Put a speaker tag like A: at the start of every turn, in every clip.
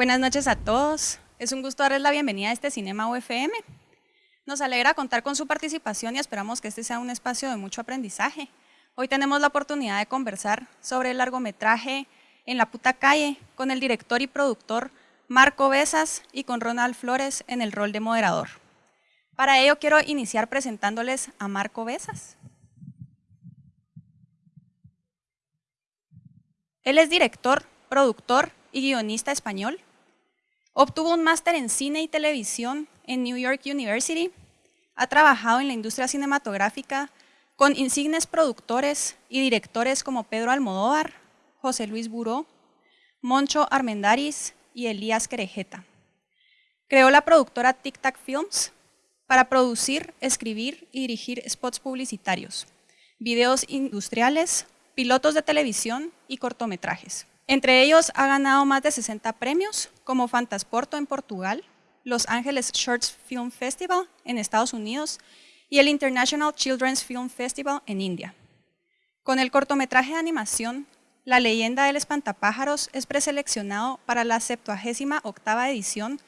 A: Buenas noches a todos. Es un gusto darles la bienvenida a este Cinema UFM. Nos alegra contar con su participación y esperamos que este sea un espacio de mucho aprendizaje. Hoy tenemos la oportunidad de conversar sobre el largometraje En la puta calle con el director y productor Marco Besas y con Ronald Flores en el rol de moderador. Para ello quiero iniciar presentándoles a Marco Besas. Él es director, productor y guionista español. Obtuvo un máster en cine y televisión en New York University. Ha trabajado en la industria cinematográfica con insignes productores y directores como Pedro Almodóvar, José Luis Buró, Moncho Armendaris y Elías Querejeta. Creó la productora Tic Tac Films para producir, escribir y dirigir spots publicitarios, videos industriales, pilotos de televisión y cortometrajes. Entre ellos ha ganado más de 60 premios, como Fantasporto en Portugal, Los Ángeles Shorts Film Festival en Estados Unidos y el International Children's Film Festival en India. Con el cortometraje de animación, La leyenda del espantapájaros es preseleccionado para la 78 edición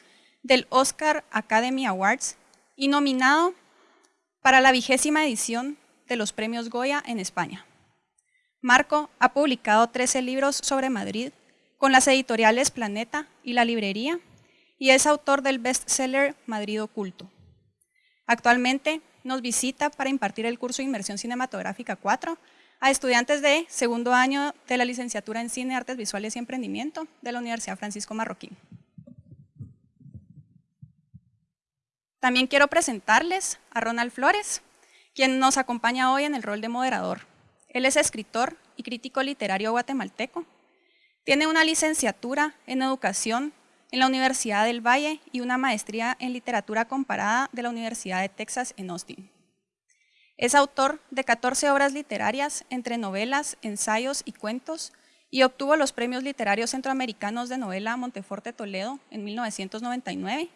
A: del Oscar Academy Awards y nominado para la vigésima edición de los premios Goya en España. Marco ha publicado 13 libros sobre Madrid con las editoriales Planeta y La Librería y es autor del bestseller Madrid Oculto. Actualmente nos visita para impartir el curso de Inmersión Cinematográfica 4 a estudiantes de segundo año de la licenciatura en Cine, Artes Visuales y Emprendimiento de la Universidad Francisco Marroquín. También quiero presentarles a Ronald Flores, quien nos acompaña hoy en el rol de moderador. Él es escritor y crítico literario guatemalteco. Tiene una licenciatura en educación en la Universidad del Valle y una maestría en literatura comparada de la Universidad de Texas en Austin. Es autor de 14 obras literarias entre novelas, ensayos y cuentos y obtuvo los premios literarios centroamericanos de novela Monteforte Toledo en 1999,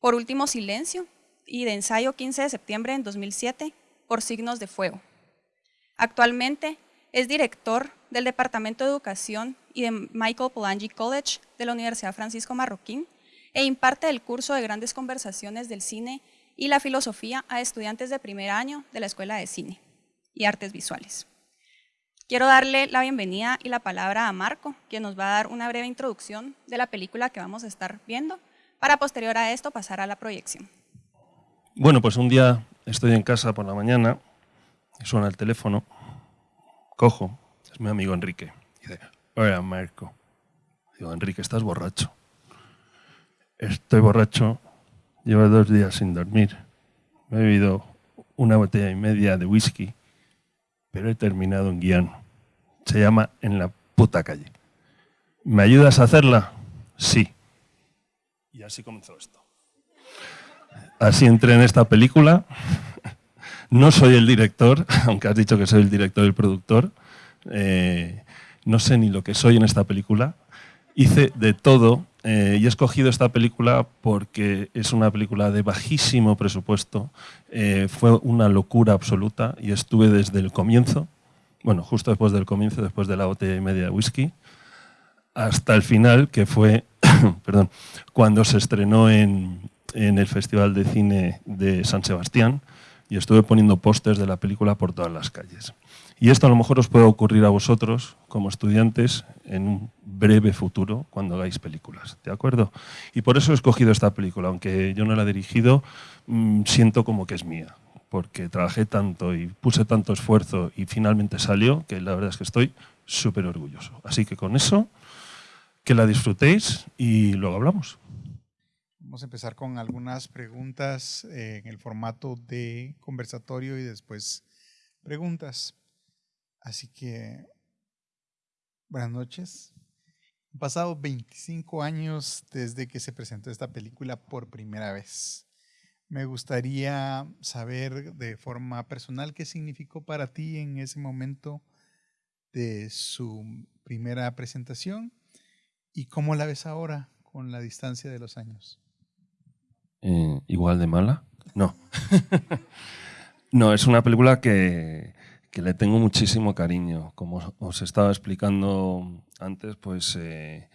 A: por Último Silencio y de ensayo 15 de septiembre en 2007 por Signos de Fuego. Actualmente es director del Departamento de Educación y de Michael Polanyi College de la Universidad Francisco Marroquín e imparte el curso de grandes conversaciones del cine y la filosofía a estudiantes de primer año de la Escuela de Cine y Artes Visuales. Quiero darle la bienvenida y la palabra a Marco, quien nos va a dar una breve introducción de la película que vamos a estar viendo, para posterior a esto pasar a la proyección.
B: Bueno, pues un día estoy en casa por la mañana suena el teléfono, cojo, es mi amigo Enrique. Dice, hola Marco. Digo, Enrique, estás borracho. Estoy borracho, llevo dos días sin dormir. Me he bebido una botella y media de whisky, pero he terminado en guion. Se llama En la puta calle. ¿Me ayudas a hacerla? Sí. Y así comenzó esto. Así entré en esta película. No soy el director, aunque has dicho que soy el director y el productor. Eh, no sé ni lo que soy en esta película. Hice de todo eh, y he escogido esta película porque es una película de bajísimo presupuesto. Eh, fue una locura absoluta y estuve desde el comienzo, bueno, justo después del comienzo, después de la botella y media de whisky, hasta el final, que fue, perdón, cuando se estrenó en, en el Festival de Cine de San Sebastián, y estuve poniendo pósters de la película por todas las calles. Y esto a lo mejor os puede ocurrir a vosotros como estudiantes en un breve futuro cuando hagáis películas, ¿de acuerdo? Y por eso he escogido esta película, aunque yo no la he dirigido, mm, siento como que es mía, porque trabajé tanto y puse tanto esfuerzo y finalmente salió, que la verdad es que estoy súper orgulloso. Así que con eso, que la disfrutéis y luego hablamos.
C: Vamos a empezar con algunas preguntas eh, en el formato de conversatorio y después preguntas. Así que, buenas noches. Han pasado 25 años desde que se presentó esta película por primera vez. Me gustaría saber de forma personal qué significó para ti en ese momento de su primera presentación y cómo la ves ahora con la distancia de los años.
B: Eh, igual de mala. No. no, es una película que, le tengo muchísimo cariño. Como os estaba explicando antes, pues eh,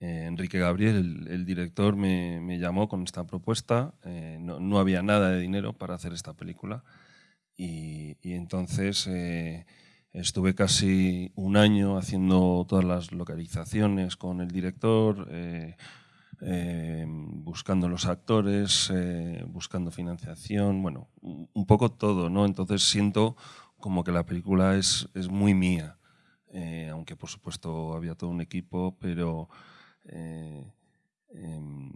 B: Eh, Enrique Gabriel, el, director, me, llamó con esta propuesta. Eh, no, había nada de dinero para hacer esta película. Y, entonces estuve casi un año haciendo todas las localizaciones con el director, buscando los actores, buscando financiación, bueno, un poco todo, ¿no? Entonces siento como que la película es, es muy mía. aunque por supuesto había todo un equipo, pero eh, em,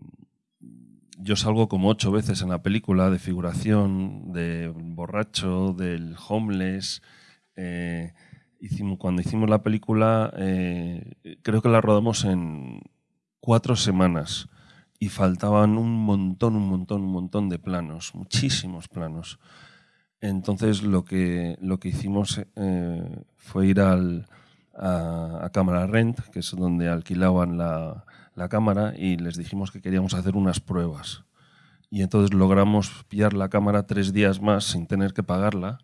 B: yo salgo como ocho veces en la película de figuración, de borracho, del homeless. Eh, cuando hicimos la película, eh, creo que la rodamos en cuatro semanas y faltaban un montón, un montón, un montón de planos, muchísimos planos. Entonces lo que, lo que hicimos fue ir al, a, Cámara Rent, que es donde alquilaban la, cámara, y les dijimos que queríamos hacer unas pruebas. Y entonces logramos pillar la cámara tres días más sin tener que pagarla.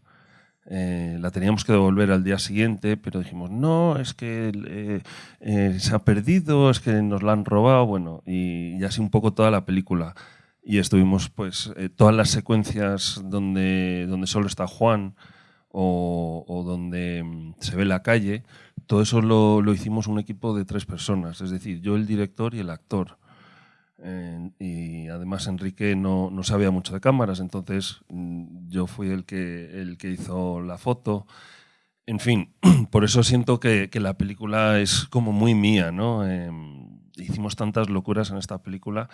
B: Eh, la teníamos que devolver al día siguiente, pero dijimos, no, es que eh, eh, se ha perdido, es que nos la han robado, bueno, y, así un poco toda la película. Y estuvimos, pues, todas las secuencias donde, donde solo está Juan o, o donde mm, se ve la calle, todo eso lo, lo, hicimos un equipo de tres personas, es decir, yo el director y el actor. Eh, y además Enrique no, no, sabía mucho de cámaras, entonces mm, yo fui el que, el que hizo la foto. En fin, por eso siento que, que la película es como muy mía, ¿no? Em, hicimos tantas locuras en esta película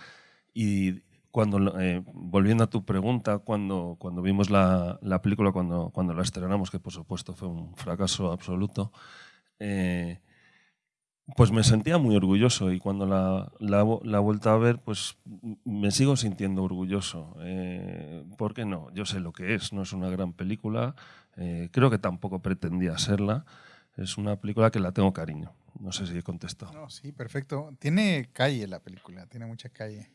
B: y cuando, eh, volviendo a tu pregunta, cuando, cuando vimos la, la película, cuando, cuando la estrenamos, que por supuesto fue un fracaso absoluto, eh, pues me sentía muy orgulloso y cuando la, la, la a ver, pues me sigo sintiendo orgulloso. Eh, ¿Por qué no? Yo sé lo que es, no es una gran película, eh, creo que tampoco pretendía serla, es una película que la tengo cariño. No sé si he contestado.
C: No, sí, perfecto. Tiene calle la película, tiene mucha calle.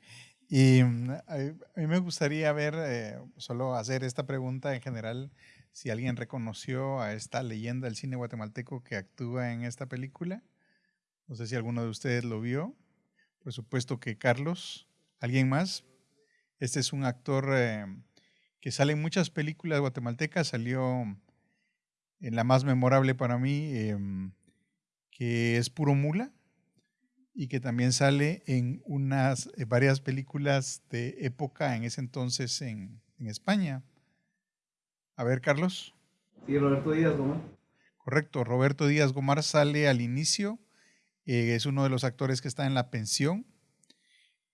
C: Y mm, a mí me gustaría ver, eh, solo hacer esta pregunta en general, si alguien reconoció a esta leyenda del cine guatemalteco que actúa en esta película. No sé si alguno de ustedes lo vio. Por supuesto que Carlos. ¿Alguien más? Este es un actor eh, que sale en muchas películas guatemaltecas. Salió en la más memorable para mí, em, que es Puro Mula, y que también sale en unas eh, varias películas de época en ese entonces en, en España. A ver, Carlos.
D: Sí, Roberto Díaz Gomar.
C: Correcto, Roberto Díaz Gomar sale al inicio, eh, es uno de los actores que está en la pensión.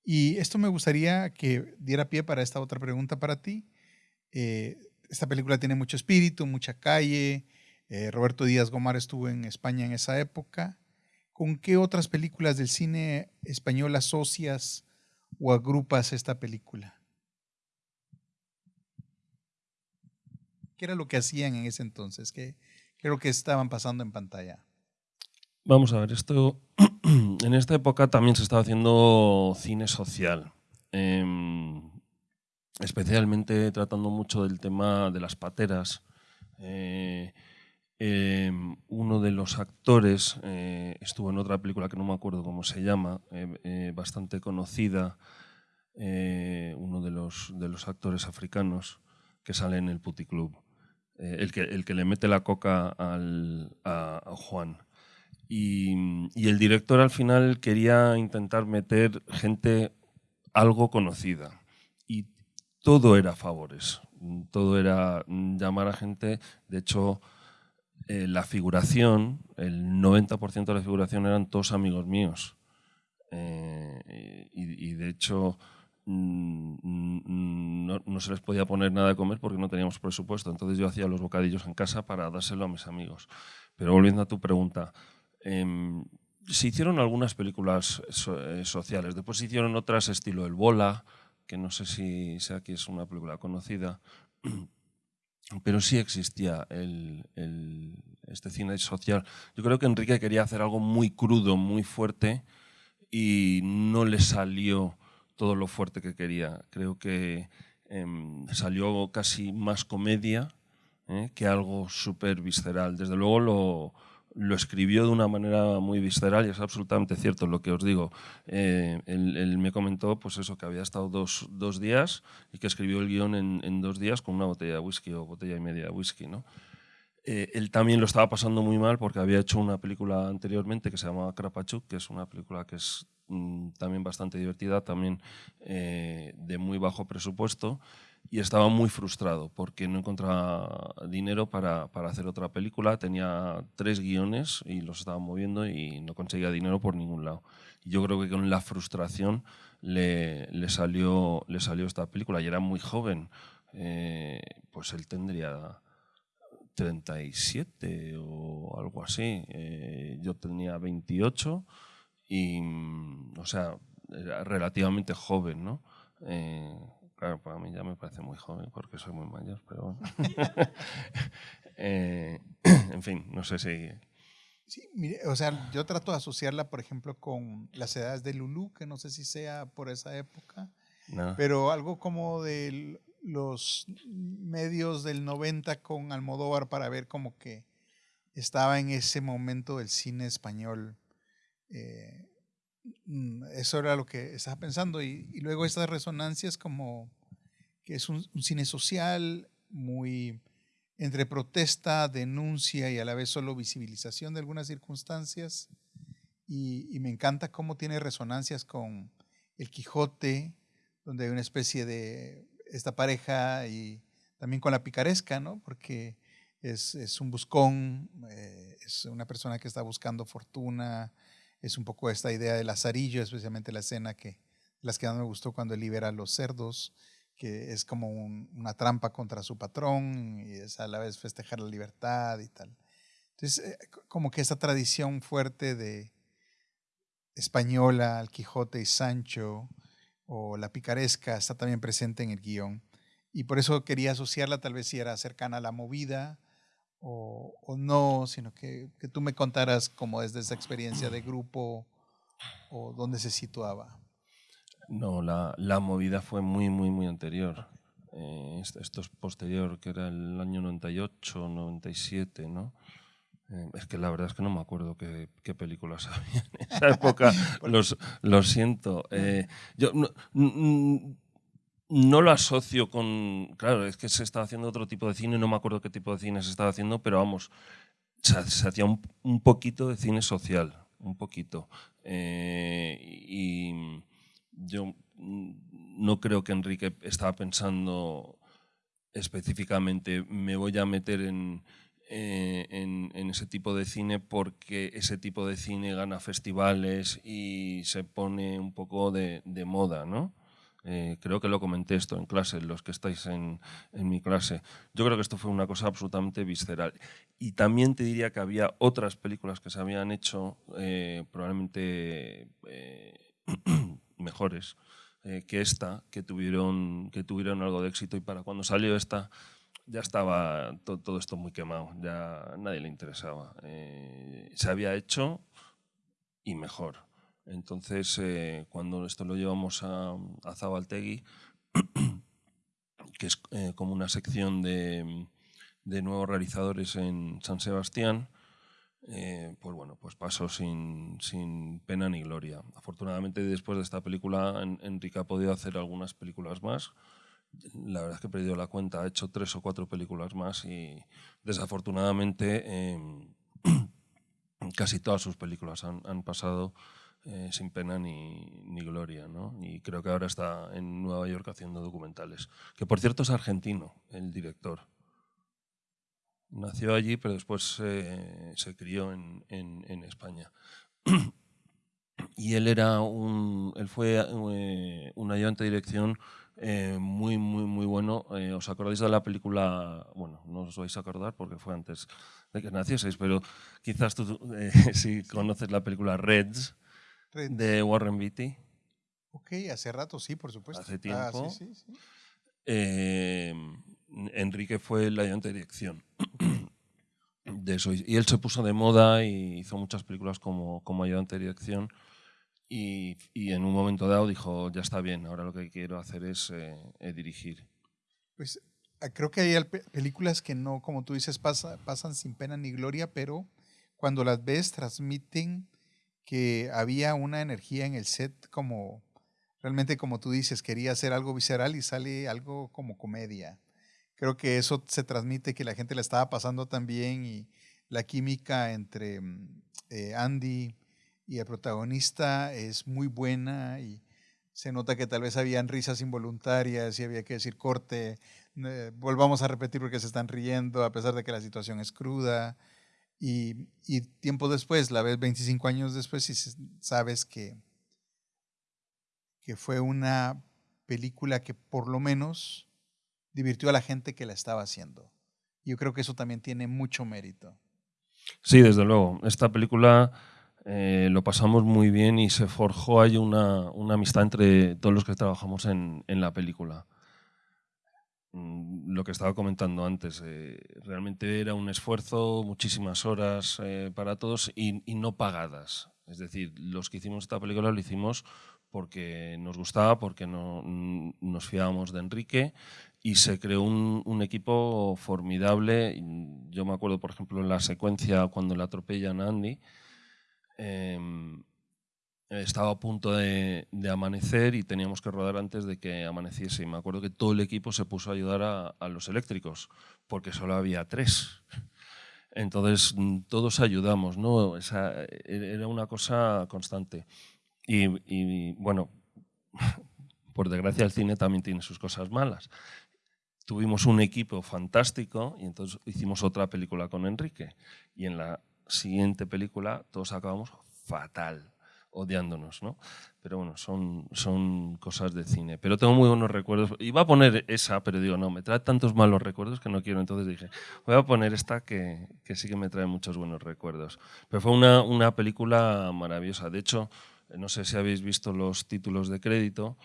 C: Y esto me gustaría que diera pie para esta otra pregunta para ti. Eh, esta película tiene mucho espíritu, mucha calle. Eh, Roberto Díaz Gomar estuvo en España en esa época. ¿Con qué otras películas del cine español asocias o agrupas esta película? ¿Qué era lo que hacían en ese entonces? ¿Qué, creo que estaban pasando en pantalla?
B: Vamos a ver, esto en esta época también se estaba haciendo cine social, em, especialmente tratando mucho del tema de las pateras. Eh, em, uno de los actores eh, estuvo en otra película que no me acuerdo cómo se llama, eh, bastante conocida, uno de los, de los actores africanos que sale en el Puticlub. El, que, el que le mete la coca al, a, Juan. Y, y, el director al final quería intentar meter gente algo conocida. Y todo era favores, todo era llamar a gente. De hecho, eh, la figuración, el 90% de la figuración eran todos amigos míos. Eh, y, y, de hecho, Mm, mm, no, no, se les podía poner nada de comer porque no teníamos presupuesto. Entonces yo hacía los bocadillos en casa para dárselo a mis amigos. Pero volviendo a tu pregunta, eh, se hicieron algunas películas eh, sociales. Después se hicieron otras estilo El Bola, que no sé si sea que es una película conocida. Pero sí existía el, este cine social. Yo creo que Enrique quería hacer algo muy crudo, muy fuerte, y no le salió todo lo fuerte que quería. Creo que em, salió casi más comedia ¿eh? que algo súper visceral. Desde luego lo, lo escribió de una manera muy visceral y es absolutamente cierto lo que os digo. Eh, él, me comentó pues eso, que había estado dos, dos días y que escribió el guion en, dos días con una botella de whisky o botella y media de whisky. ¿no? Eh, él también lo estaba pasando muy mal porque había hecho una película anteriormente que se llamaba Krapachuk, que es una película que es mm, también bastante divertida, también eh, de muy bajo presupuesto y estaba muy frustrado porque no encontraba dinero para, para, hacer otra película. Tenía tres guiones y los estaba moviendo y no conseguía dinero por ningún lado. Yo creo que con la frustración le, le, salió, le salió esta película y era muy joven. Eh, pues él tendría 37 o algo así. Eh, yo tenía 28 y, o sea, era relativamente joven, ¿no? Eh, Claro, para mí ya me parece muy joven porque soy muy mayor, pero bueno. Eh, en fin, no sé si...
C: Sí, mire, o sea, yo trato de asociarla, por ejemplo, con las edades de Lulú, que no sé si sea por esa época, pero algo como de los medios del 90 con Almodóvar para ver como que estaba en ese momento del cine español. Eh, eso era lo que estaba pensando. Y, luego estas resonancias como que es un, cine social muy entre protesta, denuncia y a la vez solo visibilización de algunas circunstancias. Y, me encanta cómo tiene resonancias con El Quijote, donde hay una especie de esta pareja y también con la picaresca, ¿no? Porque es, es un buscón, eh, es una persona que está buscando fortuna, es un poco esta idea del lazarillo, especialmente la escena que las que más me gustó cuando libera a los cerdos, que es como una trampa contra su patrón y es a la vez festejar la libertad y tal. Entonces, eh, como que esa tradición fuerte de española, el Quijote y Sancho, o la picaresca, está también presente en el guion. Y por eso quería asociarla, tal vez si era cercana a la movida, o, no, sino que, que, tú me contaras como desde esa experiencia de grupo o dónde se situaba.
B: No, la, la movida fue muy, muy, muy anterior. Eh, esto es posterior, que era el año 98, 97, ¿no? Eh, es que la verdad es que no me acuerdo qué, qué películas había en esa época. los, lo siento. Eh, yo, no, no lo asocio con. Claro, es que se estaba haciendo otro tipo de cine, no me acuerdo qué tipo de cine se estaba haciendo, pero vamos, se, hacía un, poquito de cine social, un poquito. Eh, y yo no creo que Enrique estaba pensando específicamente, me voy a meter en, eh, en, ese tipo de cine porque ese tipo de cine gana festivales y se pone un poco de, de moda, ¿no? Eh, creo que lo comenté esto en clase, los que estáis en, mi clase. Yo creo que esto fue una cosa absolutamente visceral. Y también te diría que había otras películas que se habían hecho eh, probablemente eh, mejores que esta, que tuvieron, que tuvieron algo de éxito y para cuando salió esta ya estaba todo esto muy quemado, ya nadie le interesaba. se había hecho y mejor. Entonces, eh, cuando esto lo llevamos a, a Zabaltegui, que es eh, como una sección de, nuevos realizadores en San Sebastián, eh, pues bueno, pues pasó sin, pena ni gloria. Afortunadamente, después de esta película, Enrique ha podido hacer algunas películas más. La verdad es que he perdido la cuenta, ha hecho tres o cuatro películas más y desafortunadamente em, casi todas sus películas han pasado eh, sin pena ni, ni gloria. ¿no? Y creo que ahora está en Nueva York haciendo documentales. Que por cierto es argentino, el director. Nació allí, pero después eh, se crió en, en, España. y él era un, él fue eh, un ayudante de dirección eh, muy, muy, muy bueno. ¿Os acordáis de la película? Bueno, no os vais a acordar porque fue antes de que nacieseis, pero quizás tú si conoces la película Reds, de Warren Beatty.
C: Ok, hace rato sí, por supuesto.
B: Hace ah, tiempo. Eh, Enrique fue el ayudante de dirección de eso. Y él se puso de moda y hizo muchas películas como, como ayudante de dirección. Y, y, en un momento dado dijo, ya está bien, ahora lo que quiero hacer es eh, eh, dirigir.
C: Pues ah, creo que hay películas que no, como tú dices, pasan sin pena ni gloria, pero cuando las ves transmiten que había una energía en el set como, realmente como tú dices, quería hacer algo visceral y sale algo como comedia. Creo que eso se transmite, que la gente la estaba pasando también y la química entre mm, eh, Andy y el protagonista es muy buena y se nota que tal vez habían risas involuntarias y había que decir corte, eh, volvamos a repetir porque se están riendo a pesar de que la situación es cruda. Y, y tiempo después, la ves 25 años después y sabes que, que fue una película que por lo menos divirtió a la gente que la estaba haciendo. Yo creo que eso también tiene mucho mérito.
B: Sí, desde luego. Esta película eh, lo pasamos muy bien y se forjó ahí una, una amistad entre todos los que trabajamos en, en la película. Mm, lo que estaba comentando antes, eh, realmente era un esfuerzo, muchísimas horas eh, para todos y, no pagadas. Es decir, los que hicimos esta película lo hicimos porque nos gustaba, porque no, nos fiábamos de Enrique y se creó un, equipo formidable. Yo me acuerdo, por ejemplo, en la secuencia cuando le atropellan a Andy, em, estaba a punto de, amanecer y teníamos que rodar antes de que amaneciese. Y me acuerdo que todo el equipo se puso a ayudar a, los eléctricos, porque solo había tres. Entonces mm, todos ayudamos, ¿no? Esa, era una cosa constante. Y, y, bueno, por desgracia el cine también tiene sus cosas malas. Tuvimos un equipo fantástico y entonces hicimos otra película con Enrique. Y en la siguiente película todos acabamos fatal odiándonos, ¿no? Pero bueno, son, son cosas de cine. Pero tengo muy buenos recuerdos. Iba a poner esa, pero digo, no, me trae tantos malos recuerdos que no quiero. Entonces dije, voy a poner esta que, que sí que me trae muchos buenos recuerdos. Pero fue una, una película maravillosa. De hecho, no sé si habéis visto los títulos de crédito.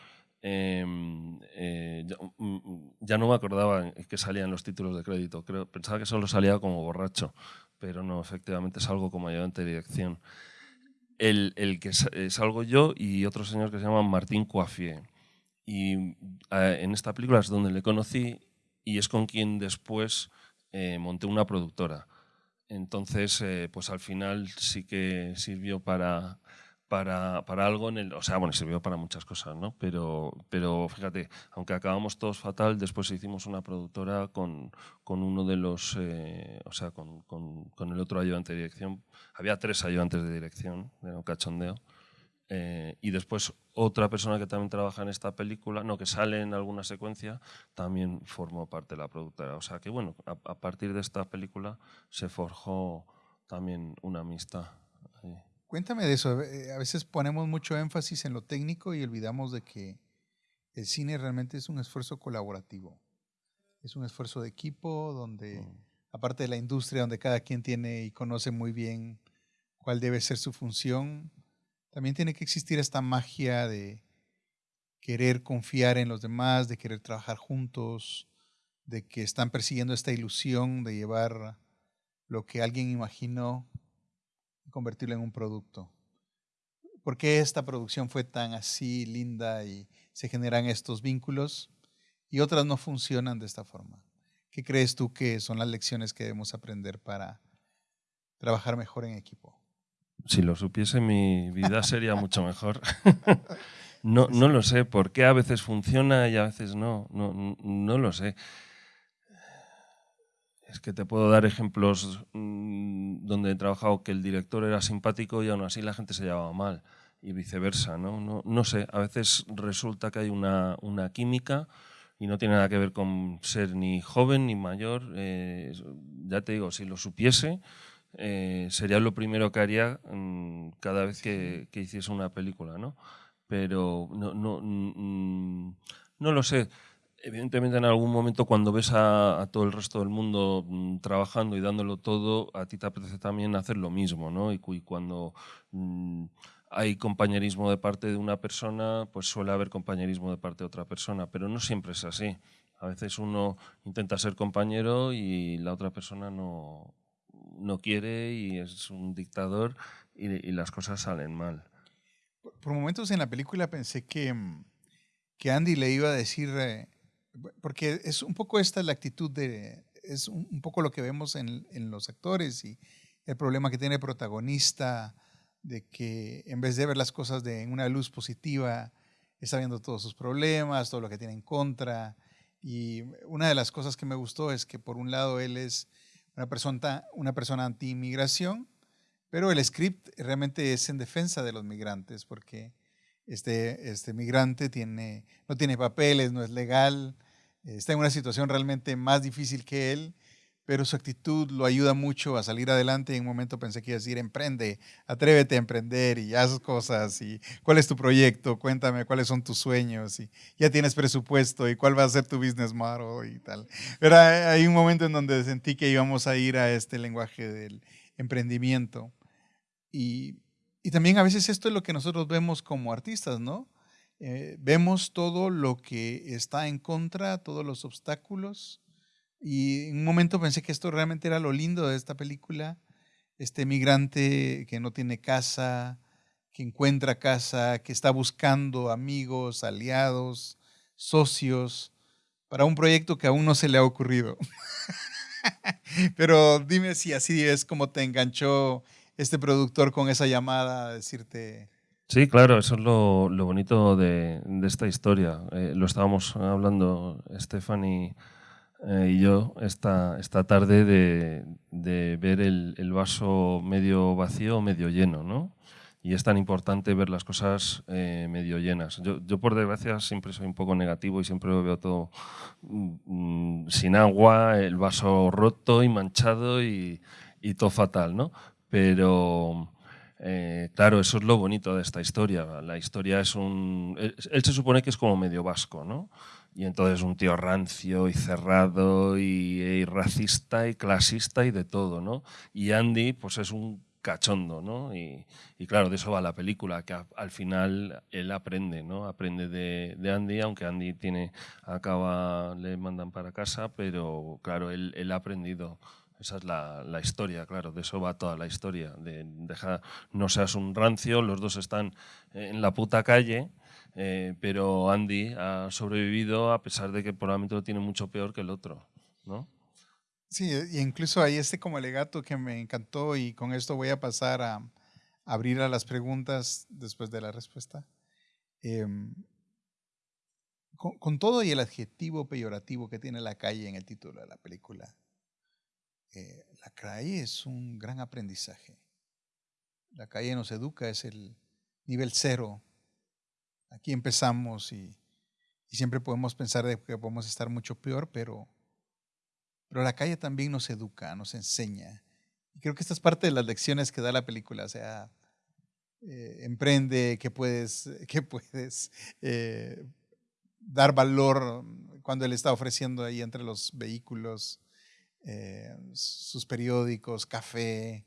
B: Em, eh, mm, ya, no me acordaba que salían los títulos de crédito. Creo, pensaba que solo salía como borracho, pero no, efectivamente salgo como ayudante de dirección el, que salgo yo y otro señor que se llama Martín Coafier. Y en esta película es donde le conocí y es con quien después eh, monté una productora. Entonces, eh, pues al final sí que sirvió para, para, para, algo en el... O sea, bueno, sirvió para muchas cosas, ¿no? Pero, pero fíjate, aunque acabamos todos fatal, después hicimos una productora con, con uno de los... Eh, o sea, con, con, con, el otro ayudante de dirección. Había tres ayudantes de dirección, de un cachondeo. Eh, y después otra persona que también trabaja en esta película, no, que sale en alguna secuencia, también formó parte de la productora. O sea que, bueno, a, a partir de esta película se forjó también una amistad.
C: Cuéntame de eso. Eh, a veces ponemos mucho énfasis en lo técnico y olvidamos de que el cine realmente es un esfuerzo colaborativo. Es un esfuerzo de equipo donde, mm. aparte de la industria, donde cada quien tiene y conoce muy bien cuál debe ser su función, también tiene que existir esta magia de querer confiar en los demás, de querer trabajar juntos, de que están persiguiendo esta ilusión de llevar lo que alguien imaginó convertirlo en un producto. ¿Por qué esta producción fue tan así linda y se generan estos vínculos y otras no funcionan de esta forma? ¿Qué crees tú que son las lecciones que debemos aprender para trabajar mejor en equipo?
B: Si lo supiese, mi vida sería mucho mejor. no, no lo sé, ¿por qué a veces funciona y a veces no? No, no lo sé. Es que te puedo dar ejemplos mm, donde he trabajado que el director era simpático y aún así la gente se llevaba mal y viceversa. No, no, no sé, a veces resulta que hay una, una, química y no tiene nada que ver con ser ni joven ni mayor. Eh, ya te digo, si lo supiese, eh, sería lo primero que haría mm, cada vez que, que, hiciese una película, ¿no? Pero no, no, mm, no lo sé. Evidentemente en algún momento cuando ves a, todo el resto del mundo mm, trabajando y dándolo todo, a ti te apetece también hacer lo mismo, ¿no? Y, cuando mm, hay compañerismo de parte de una persona, pues suele haber compañerismo de parte de otra persona, pero no siempre es así. A veces uno intenta ser compañero y la otra persona no, no quiere y es un dictador y, las cosas salen mal.
C: Por, momentos en la película pensé que, mm, que Andy le iba a decir... Porque es un poco esta la actitud de, es un, poco lo que vemos en, en, los actores y, el problema que tiene el protagonista, de que en vez de ver las cosas de una luz positiva, está viendo todos sus problemas, todo lo que tiene en contra. Y una de las cosas que me gustó es que por un lado él es una persona, una persona anti-inmigración, pero el script realmente es en defensa de los migrantes, porque este, este migrante tiene, no tiene papeles, no es legal, está en una situación realmente más difícil que él pero su actitud lo ayuda mucho a salir adelante. En un momento pensé que iba a decir, emprende, atrévete a emprender y haz cosas. Y cuál es tu proyecto, cuéntame cuáles son tus sueños. Y ya tienes presupuesto y cuál va a ser tu business model y tal. Pero hay un momento en donde sentí que íbamos a ir a este lenguaje del emprendimiento. Y, y también a veces esto es lo que nosotros vemos como artistas, ¿no? Eh, vemos todo lo que está en contra, todos los obstáculos y en un momento pensé que esto realmente era lo lindo de esta película. Este migrante que no tiene casa, que encuentra casa, que está buscando amigos, aliados, socios, para un proyecto que aún no se le ha ocurrido. Pero dime si así es como te enganchó este productor con esa llamada a decirte...
B: Sí, claro, eso es lo, bonito de, esta historia. Eh, lo estábamos hablando, Stephanie eh, y yo esta, esta tarde de, de ver el, el, vaso medio vacío o medio lleno, ¿no? Y es tan importante ver las cosas eh, medio llenas. Yo, yo, por desgracia, siempre soy un poco negativo y siempre veo todo mm, sin agua, el vaso roto y manchado y, y todo fatal, ¿no? Pero... Eh, claro, eso es lo bonito de esta historia. La historia es un... Él, él se supone que es como medio vasco, ¿no? Y entonces un tío rancio y cerrado y, racista y clasista y de todo, ¿no? Y Andy, pues es un cachondo, ¿no? Y, claro, de eso va la película, que al final él aprende, ¿no? Aprende de, Andy, aunque Andy tiene, acaba, le mandan para casa, pero claro, él, ha aprendido. Esa es la, la, historia, claro, de eso va toda la historia. De, deja, no seas un rancio, los dos están en la puta calle, eh, pero Andy ha sobrevivido a pesar de que probablemente lo tiene mucho peor que el otro, ¿no?
C: Sí, y incluso hay este como alegato que me encantó y con esto voy a pasar a, abrir a las preguntas después de la respuesta. Em, con, todo y el adjetivo peyorativo que tiene la calle en el título de la película, eh, la calle es un gran aprendizaje. La calle nos educa, es el nivel cero Aquí empezamos y, siempre podemos pensar de que podemos estar mucho peor, pero, pero la calle también nos educa, nos enseña. Y creo que esta es parte de las lecciones que da la película, o sea, eh, emprende, que puedes, que puedes eh, dar valor cuando él está ofreciendo ahí entre los vehículos eh, sus periódicos, café,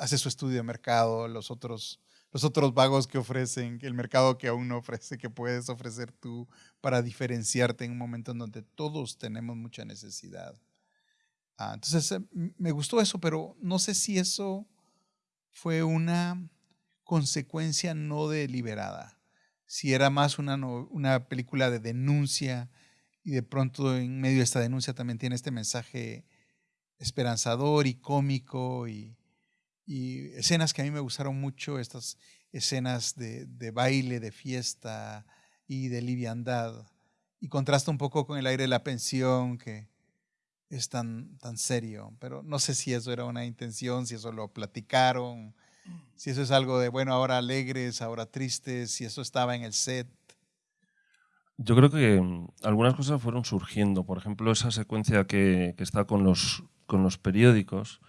C: hace su estudio de mercado, los otros los otros vagos que ofrecen, el mercado que aún no ofrece, que puedes ofrecer tú para diferenciarte en un momento en donde todos tenemos mucha necesidad. Ah, entonces, eh, me gustó eso, pero no sé si eso fue una consecuencia no deliberada, si era más una, una película de denuncia y de pronto en medio de esta denuncia también tiene este mensaje esperanzador y cómico y, y escenas que a mí me gustaron mucho, estas escenas de, de, baile, de fiesta y de liviandad. Y contrasta un poco con el aire de la pensión, que es tan, tan serio. Pero no sé si eso era una intención, si eso lo platicaron, si eso es algo de, bueno, ahora alegres, ahora tristes, si eso estaba en el set.
B: Yo creo que mm, algunas cosas fueron surgiendo. Por ejemplo, esa secuencia que, está con los, con los periódicos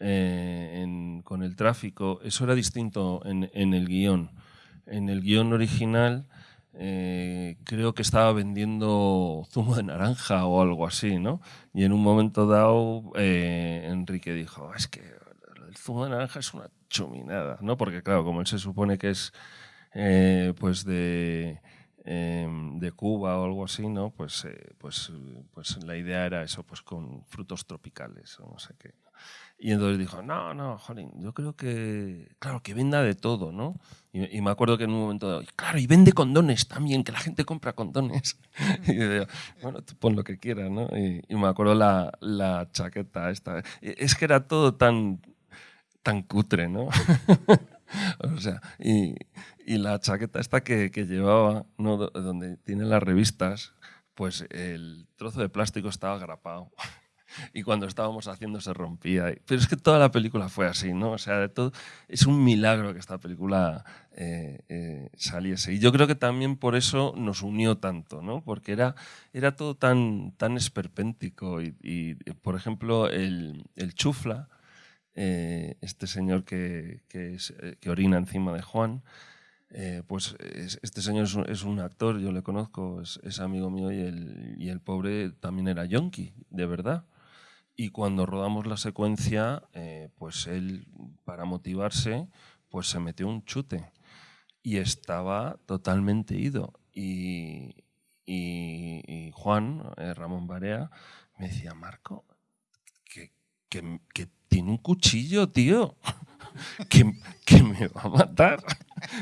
B: eh, con el tráfico, eso era distinto en, el guion. En el guion original eh, creo que estaba vendiendo zumo de naranja o algo así, ¿no? Y en un momento dado eh, Enrique dijo, es que el zumo de naranja es una chuminada, ¿no? Porque claro, como él se supone que es pues de em, de Cuba o algo así, ¿no? Pues, eh, pues, pues la idea era eso, pues con frutos tropicales o no sé qué. Y entonces dijo, no, no, jolín, yo creo que, claro, que venda de todo, ¿no? Y, me acuerdo que en un momento, claro, y vende condones también, que la gente compra condones. y yo bueno, tú pon lo que quieras, ¿no? Y, me acuerdo la, la, chaqueta esta. E, es que era todo tan, tan cutre, ¿no? o sea, y, y, la chaqueta esta que, que llevaba, ¿no? donde tiene las revistas, pues el trozo de plástico estaba agrapado y cuando estábamos haciendo se rompía. Pero es que toda la película fue así, ¿no? O sea, de todo, es un milagro que esta película eh, eh, saliese. Y yo creo que también por eso nos unió tanto, ¿no? Porque era, era todo tan, tan esperpéntico. Y, por ejemplo, el, el chufla, eh, este señor que, que, que, orina encima de Juan, pues este señor es un, actor, yo le conozco, es, es amigo mío y el, y el, pobre también era yonki, de verdad. Y cuando rodamos la secuencia, eh, pues él, para motivarse, pues se metió un chute y estaba totalmente ido. Y, y, Juan, eh, Ramón Barea, me decía, Marco, que, que tiene un cuchillo, tío. Que, me va a matar.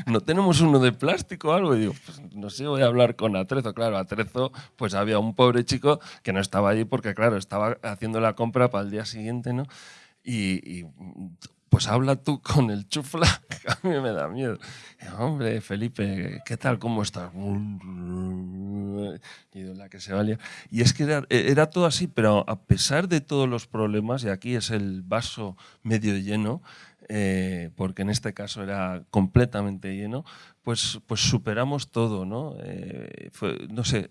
B: No tenemos uno de plástico o algo. Y digo, pues no sé, voy a hablar con Atrezo. Claro, Atrezo, pues había un pobre chico que no estaba allí porque, claro, estaba haciendo la compra para el día siguiente, ¿no? y, pues habla tú con el chufla, que a mí me da miedo. Hombre, Felipe, ¿qué tal? ¿Cómo estás? Y la que se valía. Y es que era, era, todo así, pero a pesar de todos los problemas, y aquí es el vaso medio lleno, eh, porque en este caso era completamente lleno, pues, pues superamos todo, ¿no? Eh, no sé,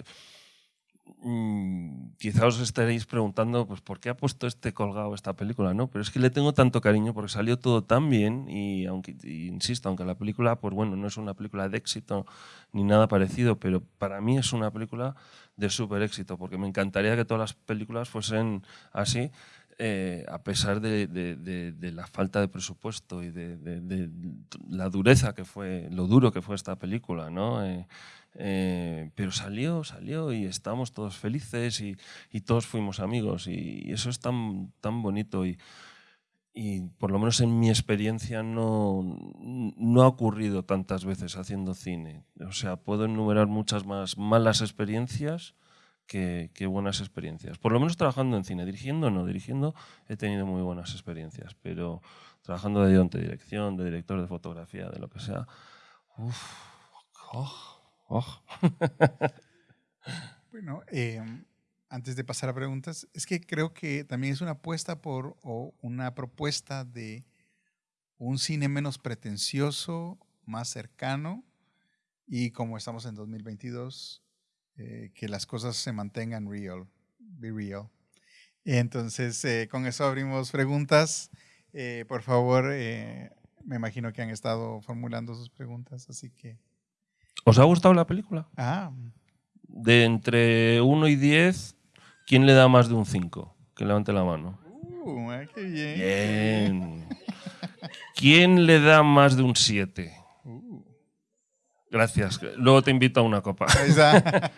B: mm, quizá os estaréis preguntando, pues, ¿por qué ha puesto este colgado esta película? ¿no? Pero es que le tengo tanto cariño porque salió todo tan bien y, aunque, insisto, aunque la película, pues bueno, no es una película de éxito ni nada parecido, pero para mí es una película de súper éxito, porque me encantaría que todas las películas fuesen así, eh, a pesar de, la falta de presupuesto y de, la dureza que fue, lo duro que fue esta película, ¿no? Eh, eh, pero salió, salió y estamos todos felices y, todos fuimos amigos y, eso es tan, tan bonito y, y, por lo menos en mi experiencia no, no ha ocurrido tantas veces haciendo cine. O sea, puedo enumerar muchas más malas experiencias qué, buenas experiencias. Por lo menos trabajando en cine, dirigiendo no, dirigiendo he tenido muy buenas experiencias, pero trabajando de ayudante de dirección, de director de fotografía, de lo que sea, uff, oh, oh.
C: bueno, em, antes de pasar a preguntas, es que creo que también es una apuesta por o una propuesta de un cine menos pretencioso, más cercano y como estamos en 2022, eh, que las cosas se mantengan real, be real. Entonces, eh, con eso abrimos preguntas. Eh, por favor, me imagino que han estado formulando sus preguntas, así que...
B: ¿Os ha gustado la película?
C: Ah.
B: De entre 1 y 10, ¿quién le da más de un 5? Que levante la mano.
C: Uh, qué bien.
B: Bien. ¿Quién le da más de un 7? Gracias. Luego te invito a una copa.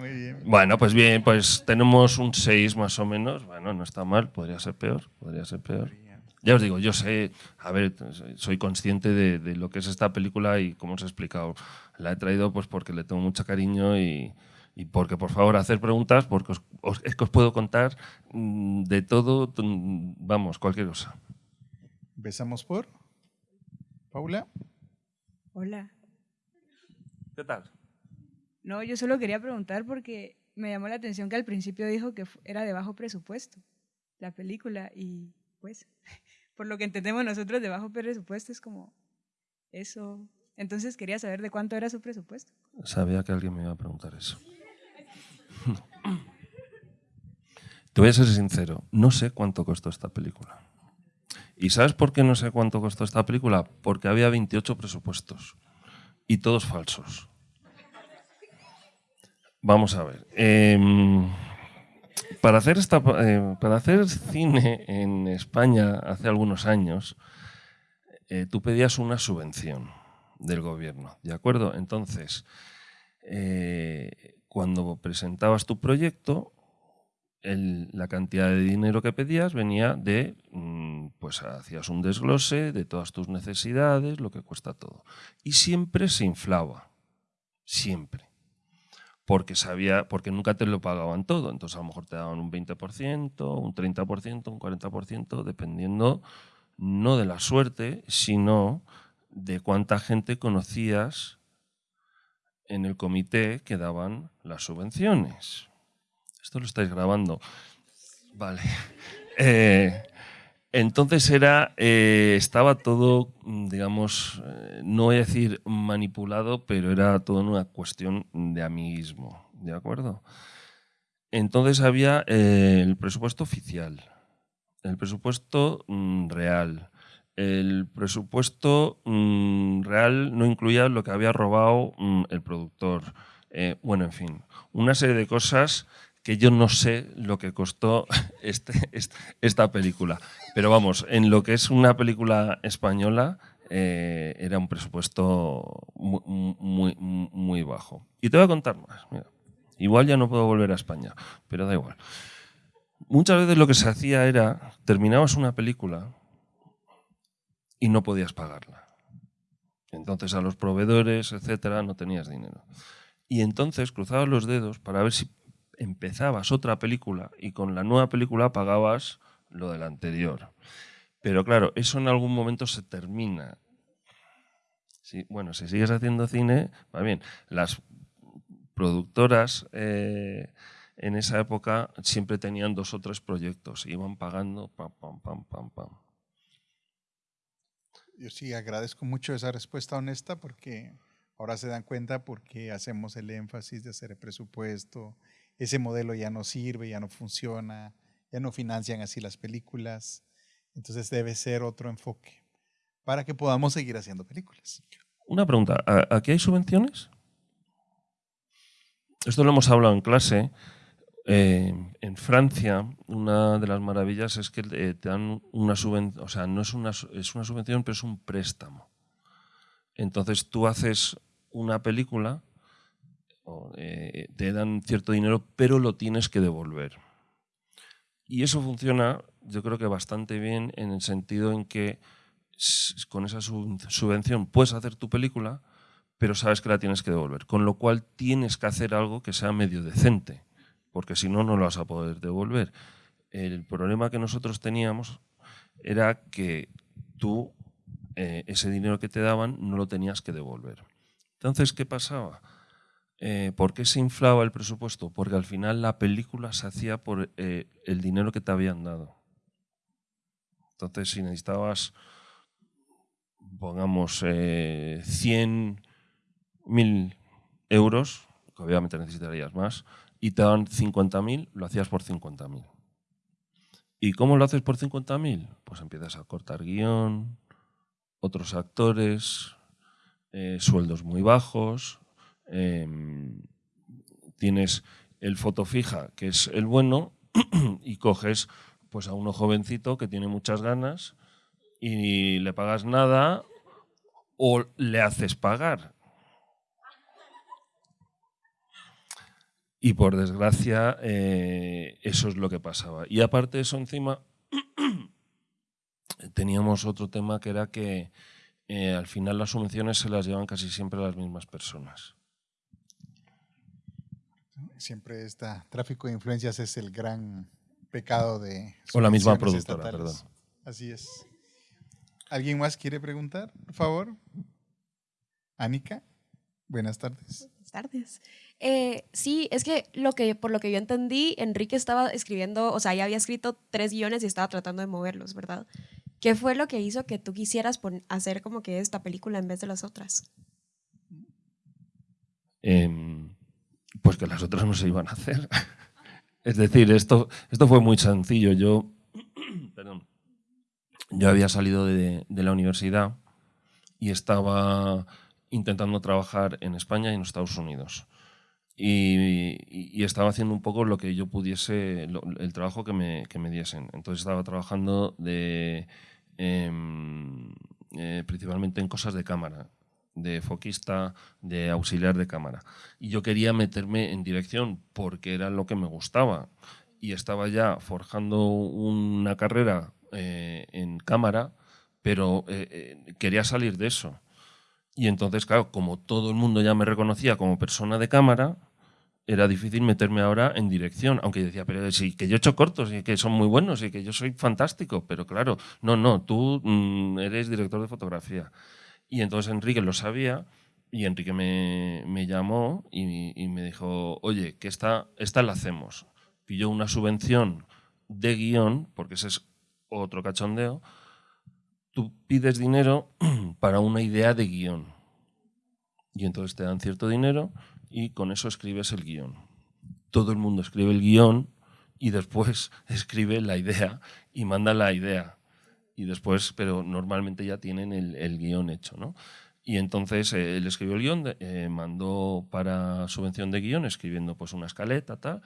C: Muy bien.
B: Bueno, pues bien, pues tenemos un 6 más o menos. Bueno, no está mal, podría ser peor, podría ser peor. Ya os digo, yo sé, a ver, soy consciente de, lo que es esta película y como os he explicado, la he traído pues porque le tengo mucho cariño y, porque por favor hacer preguntas, porque es que os puedo contar mm, de todo, mm, vamos, cualquier cosa.
C: Empezamos por Paula.
D: Hola.
B: ¿Qué tal?
D: No, yo solo quería preguntar porque me llamó la atención que al principio dijo que era de bajo presupuesto la película y pues por lo que entendemos nosotros de bajo presupuesto es como eso. Entonces quería saber de cuánto era su presupuesto.
B: Sabía que alguien me iba a preguntar eso. Te voy a ser sincero, no sé cuánto costó esta película. ¿Y sabes por qué no sé cuánto costó esta película? Porque había 28 presupuestos y todos falsos. Vamos a ver. Em, para, hacer esta, eh, para hacer cine en España hace algunos años, eh, tú pedías una subvención del gobierno, ¿de acuerdo? Entonces, eh, cuando presentabas tu proyecto, la cantidad de dinero que pedías venía de, mm, pues hacías un desglose de todas tus necesidades, lo que cuesta todo. Y siempre se inflaba, siempre. Porque, sabía, porque nunca te lo pagaban todo, entonces a lo mejor te daban un 20%, un 30%, un 40%, dependiendo no de la suerte, sino de cuánta gente conocías en el comité que daban las subvenciones. Esto lo estáis grabando. Vale. Eh, entonces era, eh, estaba todo, digamos, eh, no voy a decir manipulado, pero era todo una cuestión de amiguismo, ¿de acuerdo? Entonces había el presupuesto oficial, el presupuesto mm, real. El presupuesto mm, real no incluía lo que había robado mm, el productor. bueno, en fin, una serie de cosas que yo no sé lo que costó este, esta película. Pero vamos, en lo que es una película española, eh, era un presupuesto muy, muy, bajo. Y te voy a contar más. igual ya no puedo volver a España, pero da igual. Muchas veces lo que se hacía era, terminabas una película y no podías pagarla. Entonces a los proveedores, etcétera, no tenías dinero. Y entonces cruzabas los dedos para ver si empezabas otra película y con la nueva película pagabas lo del anterior. Pero claro, eso en algún momento se termina. bueno, si sigues haciendo cine, va bien. Las productoras eh, en esa época siempre tenían dos o tres proyectos, iban pagando pam, pam, pam, pam, pam.
C: Yo sí agradezco mucho esa respuesta honesta porque ahora se dan cuenta porque hacemos el énfasis de hacer el presupuesto, ese modelo ya no sirve, ya no funciona, ya no financian así las películas. Entonces debe ser otro enfoque para que podamos seguir haciendo películas.
B: Una pregunta, ¿aquí hay subvenciones? Esto lo hemos hablado en clase. Eh, en Francia, una de las maravillas es que eh, te dan una subvención, o sea, no es una, es una subvención, pero es un préstamo. Entonces tú haces una película eh, te dan cierto dinero, pero lo tienes que devolver. Y eso funciona, yo creo que bastante bien en el sentido en que con esa subvención puedes hacer tu película, pero sabes que la tienes que devolver. Con lo cual tienes que hacer algo que sea medio decente, porque si no, no lo vas a poder devolver. El problema que nosotros teníamos era que tú eh, ese dinero que te daban no lo tenías que devolver. Entonces, ¿qué pasaba? Eh, ¿Por qué se inflaba el presupuesto? Porque al final la película se hacía por eh, el dinero que te habían dado. Entonces, si necesitabas, pongamos, eh, 100.000 euros, que obviamente necesitarías más, y te daban 50.000, lo hacías por 50.000. ¿Y cómo lo haces por 50.000? Pues empiezas a cortar guion, otros actores, eh, sueldos muy bajos, Em, tienes el foto fija, que es el bueno, y coges pues a uno jovencito que tiene muchas ganas y le pagas nada o le haces pagar. Y por desgracia, eh, eso es lo que pasaba. Y aparte de eso, encima, teníamos otro tema que era que eh, al final las subvenciones se las llevan casi siempre las mismas personas.
C: Siempre está, tráfico de influencias es el gran pecado de...
B: O la misma productora, perdón.
C: Así es. ¿Alguien más quiere preguntar, por favor? Anika, buenas tardes.
E: Buenas tardes. Eh, sí, es que, lo que por lo que yo entendí, Enrique estaba escribiendo, o sea, ya había escrito tres guiones y estaba tratando de moverlos, ¿verdad? ¿Qué fue lo que hizo que tú quisieras hacer como que esta película en vez de las otras?
B: Eh, pues que las otras no se iban a hacer. es decir, esto, esto fue muy sencillo. Yo, yo había salido de, la universidad y estaba intentando trabajar en España y en Estados Unidos. Y, estaba haciendo un poco lo que yo pudiese, el trabajo que me, que me, diesen. Entonces estaba trabajando de, em, eh, principalmente en cosas de cámara. De foquista, de auxiliar de cámara. Y yo quería meterme en dirección porque era lo que me gustaba. Y estaba ya forjando una carrera eh, en cámara, pero eh, eh, quería salir de eso. Y entonces, claro, como todo el mundo ya me reconocía como persona de cámara, era difícil meterme ahora en dirección, aunque decía, pero sí, que yo he hecho cortos y que son muy buenos y que yo soy fantástico, pero claro, no, no, tú mm, eres director de fotografía. Y entonces Enrique lo sabía y Enrique me, me llamó y, me dijo, oye, que esta, esta la hacemos. Pilló una subvención de guion, porque ese es otro cachondeo, tú pides dinero para una idea de guion. Y entonces te dan cierto dinero y con eso escribes el guion. Todo el mundo escribe el guion y después escribe la idea y manda la idea. Y después, pero normalmente ya tienen el, el guion hecho, ¿no? Y entonces eh, él escribió el guion, eh, mandó para subvención de guion, escribiendo pues una escaleta, tal,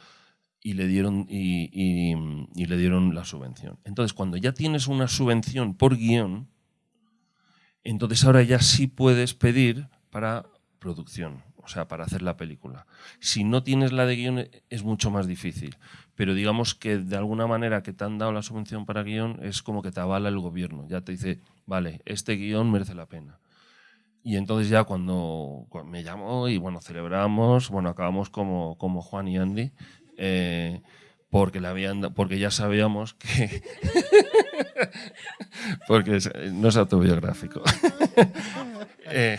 B: y le dieron, y, y, y le dieron la subvención. Entonces, cuando ya tienes una subvención por guion, entonces ahora ya sí puedes pedir para producción o sea, para hacer la película. Si no tienes la de guion es mucho más difícil, pero digamos que de alguna manera que te han dado la subvención para guion es como que te avala el gobierno, ya te dice, vale, este guion merece la pena. Y entonces ya cuando, me llamó y bueno, celebramos, bueno, acabamos como, como Juan y Andy, eh, porque, le habían, porque ya sabíamos que... porque no es autobiográfico. eh,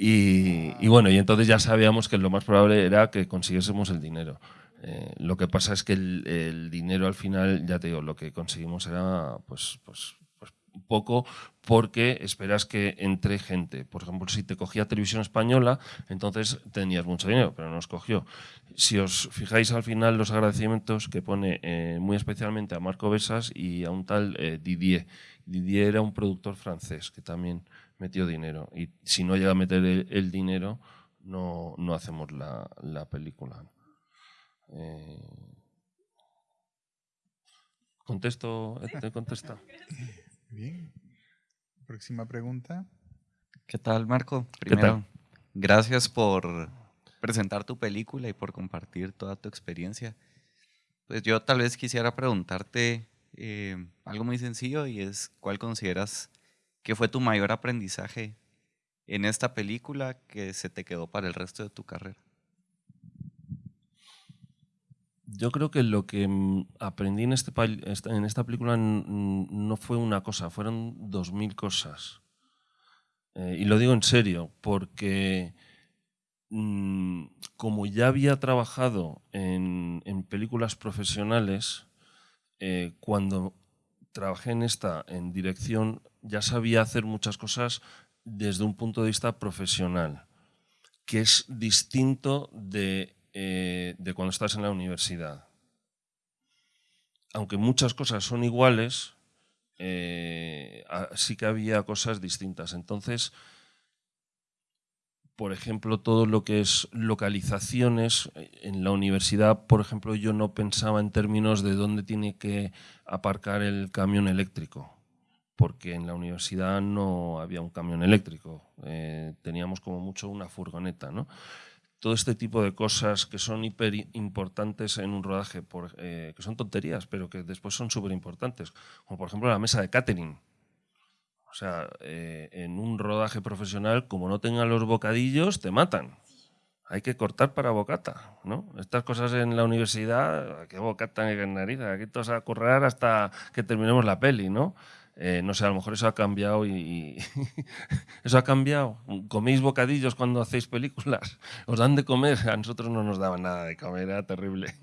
B: y, bueno, y entonces ya sabíamos que lo más probable era que consiguiésemos el dinero. Eh, lo que pasa es que el, dinero al final, ya te digo, lo que conseguimos era pues, pues, pues poco porque esperas que entre gente. Por ejemplo, si te cogía televisión española, entonces tenías mucho dinero, pero no os cogió. Si os fijáis al final los agradecimientos que pone eh, muy especialmente a Marco Besas y a un tal eh, Didier. Didier era un productor francés que también metió dinero. Y si no llega a meter el, dinero, no, no, hacemos la, la película. Eh, ¿Contesto? ¿Te contesta?
C: Bien. Próxima pregunta.
F: ¿Qué tal, Marco? Primero, gracias por presentar tu película y por compartir toda tu experiencia. Pues yo tal vez quisiera preguntarte eh, algo muy sencillo y es, ¿cuál consideras ¿Qué fue tu mayor aprendizaje en esta película que se te quedó para el resto de tu carrera?
B: Yo creo que lo que mm, aprendí en, este, en esta película no fue una cosa, fueron dos mil cosas. Eh, y lo digo en serio, porque mm, como ya había trabajado en, películas profesionales, eh, cuando trabajé en esta en dirección ya sabía hacer muchas cosas desde un punto de vista profesional, que es distinto de, eh, cuando estás en la universidad. Aunque muchas cosas son iguales, eh, sí que había cosas distintas. Entonces, por ejemplo, todo lo que es localizaciones, en la universidad, por ejemplo, yo no pensaba en términos de dónde tiene que aparcar el camión eléctrico porque en la universidad no había un camión eléctrico, eh, teníamos como mucho una furgoneta. ¿no? Todo este tipo de cosas que son hiper importantes en un rodaje, eh, que son tonterías, pero que después son súper importantes, como por ejemplo la mesa de catering. O sea, eh, en un rodaje profesional, como no tengan los bocadillos, te matan. Hay que cortar para bocata, ¿no? Estas cosas en la universidad, ¿qué bocata qué nariz? Aquí todos a currar hasta que terminemos la peli, ¿no? Eh, no sé, a lo mejor eso ha cambiado y, eso ha cambiado. ¿Coméis bocadillos cuando hacéis películas? ¿Os dan de comer? A nosotros no nos daban nada de comer, era terrible.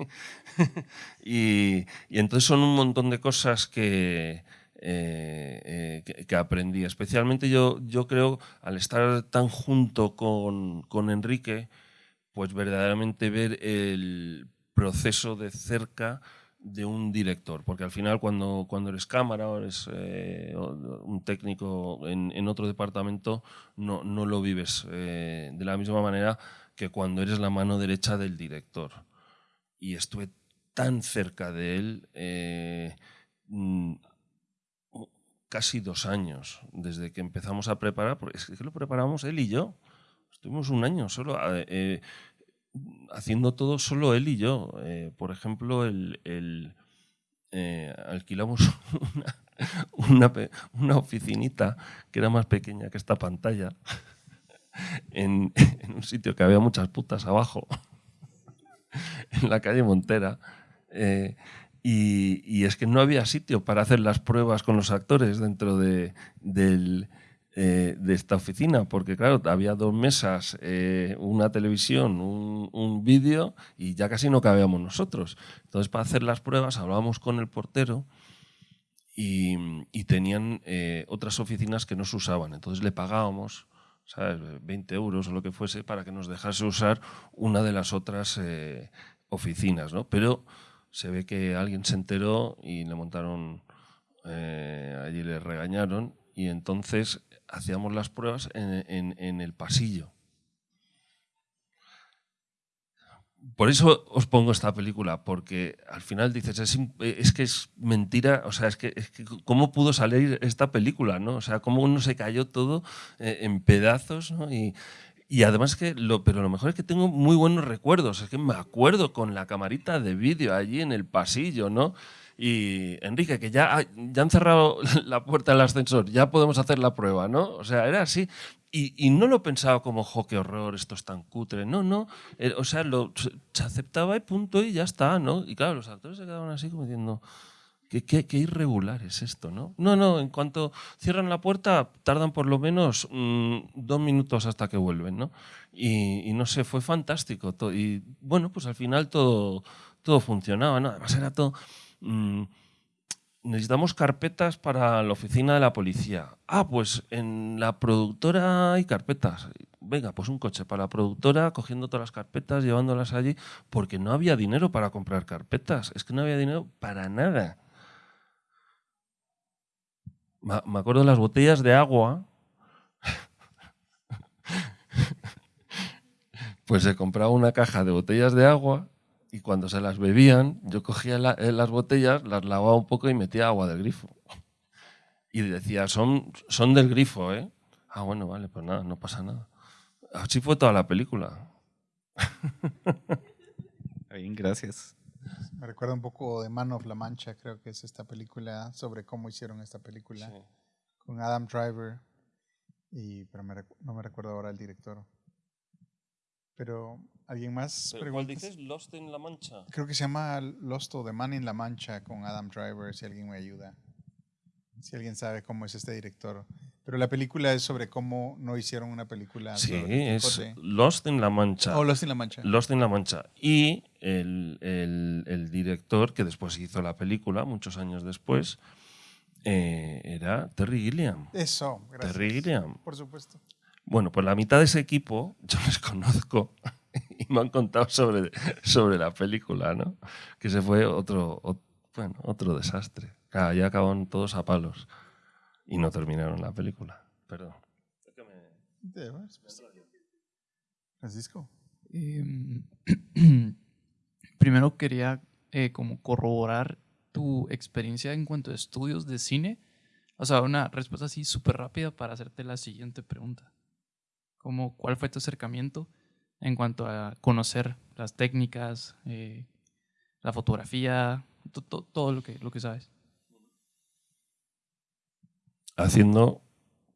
B: y, entonces son un montón de cosas que, eh, eh, que, aprendí. Especialmente yo, yo creo, al estar tan junto con, con Enrique, pues verdaderamente ver el proceso de cerca de un director, porque al final cuando, cuando eres cámara o eres eh, un técnico en, en, otro departamento, no, no lo vives eh, de la misma manera que cuando eres la mano derecha del director. Y estuve tan cerca de él, mm, casi dos años desde que empezamos a preparar, porque es que lo preparamos él y yo. Estuvimos un año solo eh, eh, haciendo todo solo él y yo. Eh, por ejemplo, el, el, alquilamos una, una, oficinita que era más pequeña que esta pantalla en un sitio que había muchas putas abajo, en la calle Montera. Y, es que no había sitio para hacer las pruebas con los actores dentro de, eh, esta oficina, porque claro, había dos mesas, eh, una televisión, un, vídeo y ya casi no cabíamos nosotros. Entonces, para hacer las pruebas hablábamos con el portero y, tenían eh, otras oficinas que no se usaban. Entonces le pagábamos. ¿sabes? 20 euros o lo que fuese para que nos dejase usar una de las otras oficinas, ¿no? Pero se ve que alguien se enteró y le montaron, eh, allí le regañaron y entonces hacíamos las pruebas en, el pasillo. Por eso os pongo esta película, porque al final dices, es, que es mentira, o sea, es que, ¿cómo pudo salir esta película? ¿no? O sea, ¿cómo uno se cayó todo eh, en pedazos? ¿no? Y además que lo, pero lo mejor es que tengo muy buenos recuerdos, es que me acuerdo con la camarita de vídeo allí en el pasillo, ¿no? Y Enrique, que ya, ya han cerrado la puerta del ascensor, ya podemos hacer la prueba, ¿no? O sea, era así. Y, y no lo pensaba como, jo, qué horror, esto es tan cutre. No, no. Eh, o sea, lo, se aceptaba y punto y ya está, ¿no? Y claro, los actores se quedaban así como diciendo, Qué, irregular es esto, ¿no? No, no, en cuanto cierran la puerta, tardan por lo menos mm, dos minutos hasta que vuelven, ¿no? Y, no sé, fue fantástico. Y bueno, pues al final todo, todo funcionaba, ¿no? Además era todo... Mm, necesitamos carpetas para la oficina de la policía. Ah, pues en la productora hay carpetas. Venga, pues un coche para la productora, cogiendo todas las carpetas, llevándolas allí, porque no había dinero para comprar carpetas. Es que no había dinero para nada. Me acuerdo de las botellas de agua. Pues se compraba una caja de botellas de agua y cuando se las bebían, yo cogía eh, las botellas, las lavaba un poco y metía agua del grifo. Y decía, son, son del grifo, ¿eh? Ah, bueno, vale, pues nada, no pasa nada. Así fue toda la película.
F: Bien, gracias.
C: Me recuerda un poco de Man of La Mancha, creo que es esta película sobre cómo hicieron esta película con Adam Driver, y, pero no me recuerdo ahora el director. Pero, ¿alguien más?
B: ¿Cuál dices? ¿Lost in La Mancha?
C: Creo que se llama Lost o The Man in La Mancha con Adam Driver, si alguien me ayuda. Si alguien sabe cómo es este director. Pero la película es sobre cómo no hicieron una película.
B: Sí, es Lost in La Mancha.
C: Oh, Lost in La Mancha.
B: Lost in La Mancha. Y el, el, director que después hizo la película, muchos años después, eh, era Terry Gilliam.
C: Eso,
B: gracias. Terry Gilliam.
C: Por supuesto.
B: Bueno, pues la mitad de ese equipo yo les conozco y me han contado sobre, sobre la película, ¿no? Que se fue otro, bueno, otro desastre. Ya acabaron todos a palos y no terminaron la película. Perdón.
C: Francisco.
G: Em, primero quería eh, como corroborar tu experiencia en cuanto a estudios de cine. O sea, una respuesta así súper rápida para hacerte la siguiente pregunta. Como, ¿Cuál fue tu acercamiento en cuanto a conocer las técnicas, eh, la fotografía, todo lo que, lo que sabes?
B: Haciendo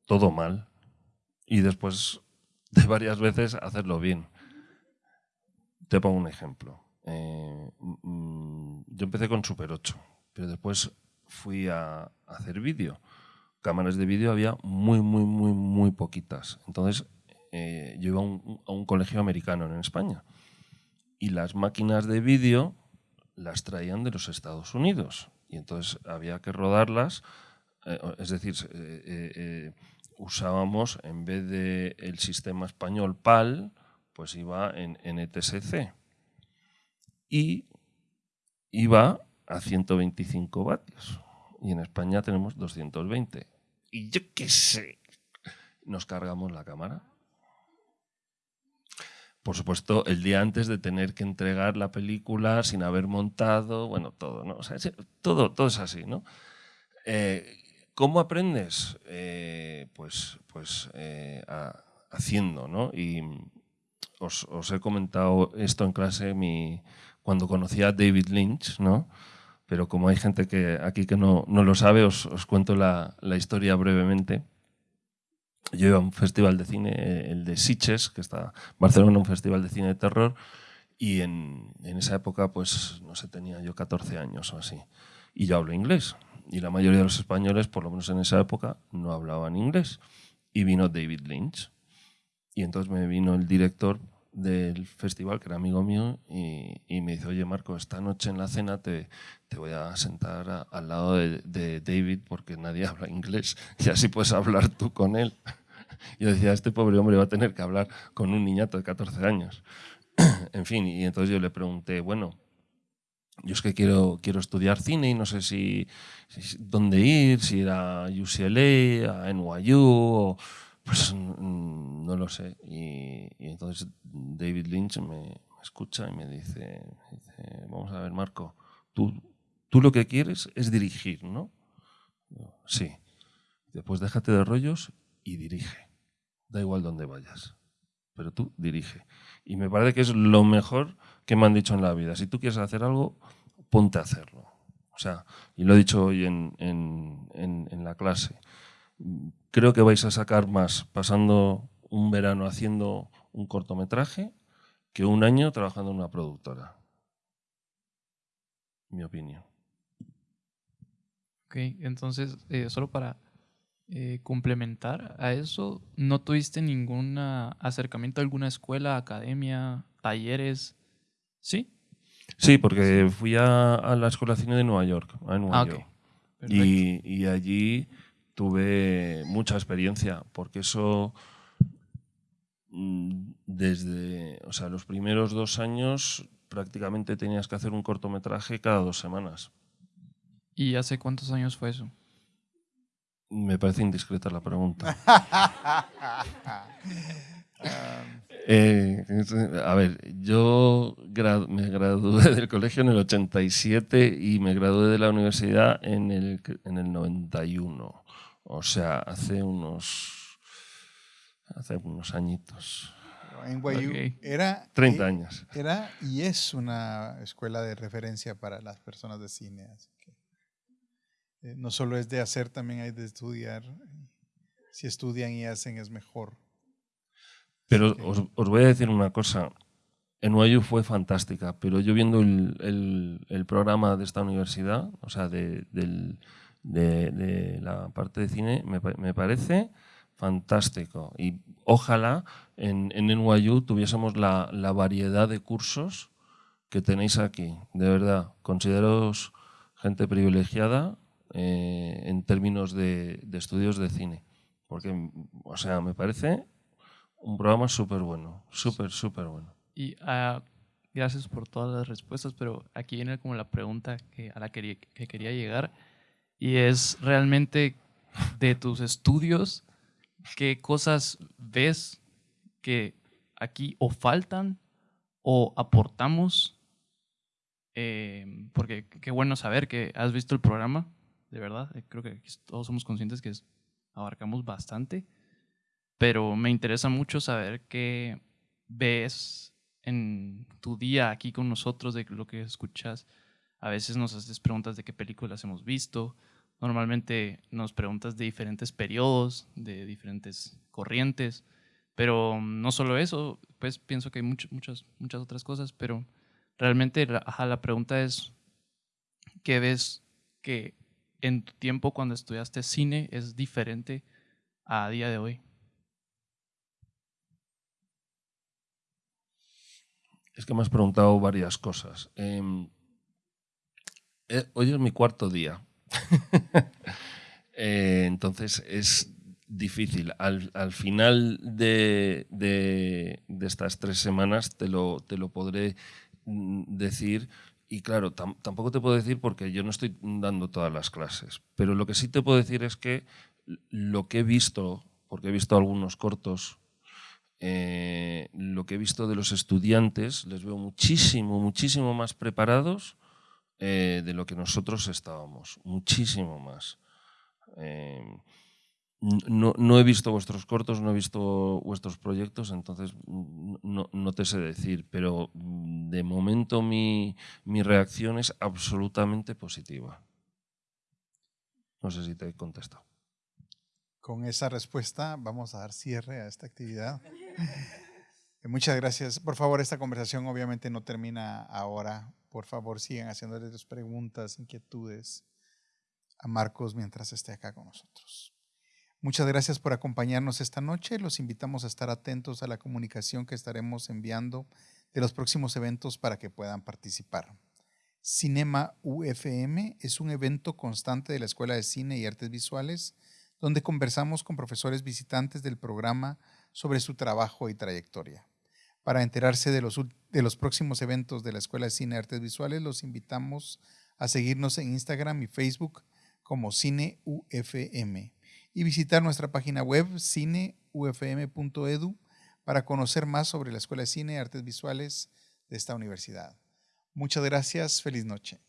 B: todo mal y después de varias veces hacerlo bien. Te pongo un ejemplo. Eh, mm, yo empecé con Super 8, pero después fui a, hacer vídeo. Cámaras de vídeo había muy, muy, muy, muy poquitas. Entonces eh, yo iba a un, a un colegio americano en España y las máquinas de vídeo las traían de los Estados Unidos. Y entonces había que rodarlas es decir, eh, eh, usábamos, en vez del el sistema español PAL, pues iba en NTSC. Y iba a 125 vatios. Y en España tenemos 220. Y yo qué sé, nos cargamos la cámara. Por supuesto, el día antes de tener que entregar la película sin haber montado, bueno, todo, ¿no? todo, todo es así, ¿no? ¿Cómo aprendes? Eh, pues pues eh, haciendo, ¿no? Y os, os, he comentado esto en clase mi, cuando conocí a David Lynch, ¿no? Pero como hay gente que aquí que no, no lo sabe, os, os cuento la, la, historia brevemente. Yo iba a un festival de cine, eh, el de Sitges, que está en Barcelona, un festival de cine de terror, y en, en esa época, pues, no sé, tenía yo 14 años o así. Y yo hablo inglés. Y la mayoría de los españoles, por lo menos en esa época, no hablaban inglés. Y vino David Lynch. Y entonces me vino el director del festival, que era amigo mío, y, me dice, oye Marco, esta noche en la cena te, te voy a sentar al lado de, de, David porque nadie habla inglés y así puedes hablar tú con él. Yo decía, este pobre hombre va a tener que hablar con un niñato de 14 años. en fin, y entonces yo le pregunté, bueno, yo es que quiero, quiero estudiar cine y no sé si, dónde ir, si ir a UCLA, a NYU, o, pues no lo sé. Y, entonces David Lynch me, escucha y me dice, vamos a ver Marco, tú, tú lo que quieres es dirigir, ¿no? sí. Después déjate de rollos y dirige. Da igual dónde vayas, pero tú dirige. Y me parece que es lo mejor que me han dicho en la vida. Si tú quieres hacer algo, ponte a hacerlo. O sea, y lo he dicho hoy en, en, la clase. Creo que vais a sacar más pasando un verano haciendo un cortometraje que un año trabajando en una productora. Mi opinión.
G: Ok, entonces, eh, solo para eh, complementar a eso, ¿no tuviste ningún acercamiento a alguna escuela, academia, talleres? ¿Sí?
B: Sí, porque fui a, la Escuela de Cine de Nueva York. ah, y, y, allí tuve mucha experiencia, porque eso mm, desde o sea, los primeros dos años prácticamente tenías que hacer un cortometraje cada dos semanas.
G: ¿Y hace cuántos años fue eso?
B: Me parece indiscreta la pregunta. Eh, a ver, yo me gradué del colegio en el 87 y me gradué de la universidad en el, en el 91. O sea, hace unos, hace unos añitos.
C: En Guayú era...
B: 30 años.
C: Era y es una escuela de referencia para las personas de cine. Así que, eh, no solo es de hacer, también hay de estudiar. Si estudian y hacen es mejor.
B: Pero os, os, voy a decir una cosa. En NYU fue fantástica, pero yo viendo el, el, programa de esta universidad, o sea, de, del, de, de la parte de cine, me, me, parece fantástico. Y ojalá en, en NYU tuviésemos la, la, variedad de cursos que tenéis aquí. De verdad, consideraos gente privilegiada eh, en términos de, de estudios de cine. Porque, o sea, me parece un programa súper bueno, súper, súper bueno.
G: Y uh, gracias por todas las respuestas, pero aquí viene como la pregunta que, a la que, que quería llegar, y es realmente de tus estudios, ¿qué cosas ves que aquí o faltan o aportamos? Eh, porque qué bueno saber que has visto el programa, de verdad. Eh, creo que todos somos conscientes que abarcamos bastante pero me interesa mucho saber qué ves en tu día aquí con nosotros, de lo que escuchas. A veces nos haces preguntas de qué películas hemos visto. Normalmente nos preguntas de diferentes periodos, de diferentes corrientes. Pero no solo eso, pues pienso que hay muchas, muchas, muchas otras cosas, pero realmente la pregunta es, ¿qué ves que en tu tiempo cuando estudiaste cine es diferente a día de hoy?
B: Es que me has preguntado varias cosas. Em, eh, hoy es mi cuarto día. Eh, entonces es difícil. Al, final de, estas tres semanas te lo, te lo podré mm, decir. Y claro, tampoco te puedo decir porque yo no estoy dando todas las clases. Pero lo que sí te puedo decir es que lo que he visto, porque he visto algunos cortos eh, lo que he visto de los estudiantes, les veo muchísimo, muchísimo más preparados eh, de lo que nosotros estábamos, muchísimo más. Eh, no, no, he visto vuestros cortos, no he visto vuestros proyectos, entonces no, no te sé decir, pero de momento mi, mi, reacción es absolutamente positiva. No sé si te he contestado.
C: Con esa respuesta vamos a dar cierre a esta actividad. Muchas gracias. Por favor, esta conversación obviamente no termina ahora. Por favor, sigan haciéndole sus preguntas, inquietudes a Marcos mientras esté acá con nosotros. Muchas gracias por acompañarnos esta noche. Los invitamos a estar atentos a la comunicación que estaremos enviando de los próximos eventos para que puedan participar. Cinema UFM es un evento constante de la Escuela de Cine y Artes Visuales donde conversamos con profesores visitantes del programa sobre su trabajo y trayectoria. Para enterarse de los, de los próximos eventos de la Escuela de Cine y Artes Visuales, los invitamos a seguirnos en Instagram y Facebook como Cine UFM y visitar nuestra página web cineufm.edu para conocer más sobre la Escuela de Cine y Artes Visuales de esta universidad. Muchas gracias, feliz noche.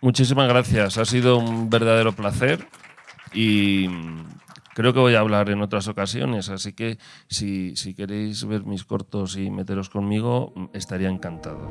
B: Muchísimas gracias, ha sido un verdadero placer y creo que voy a hablar en otras ocasiones, así que si, si queréis ver mis cortos y meteros conmigo, estaría encantado.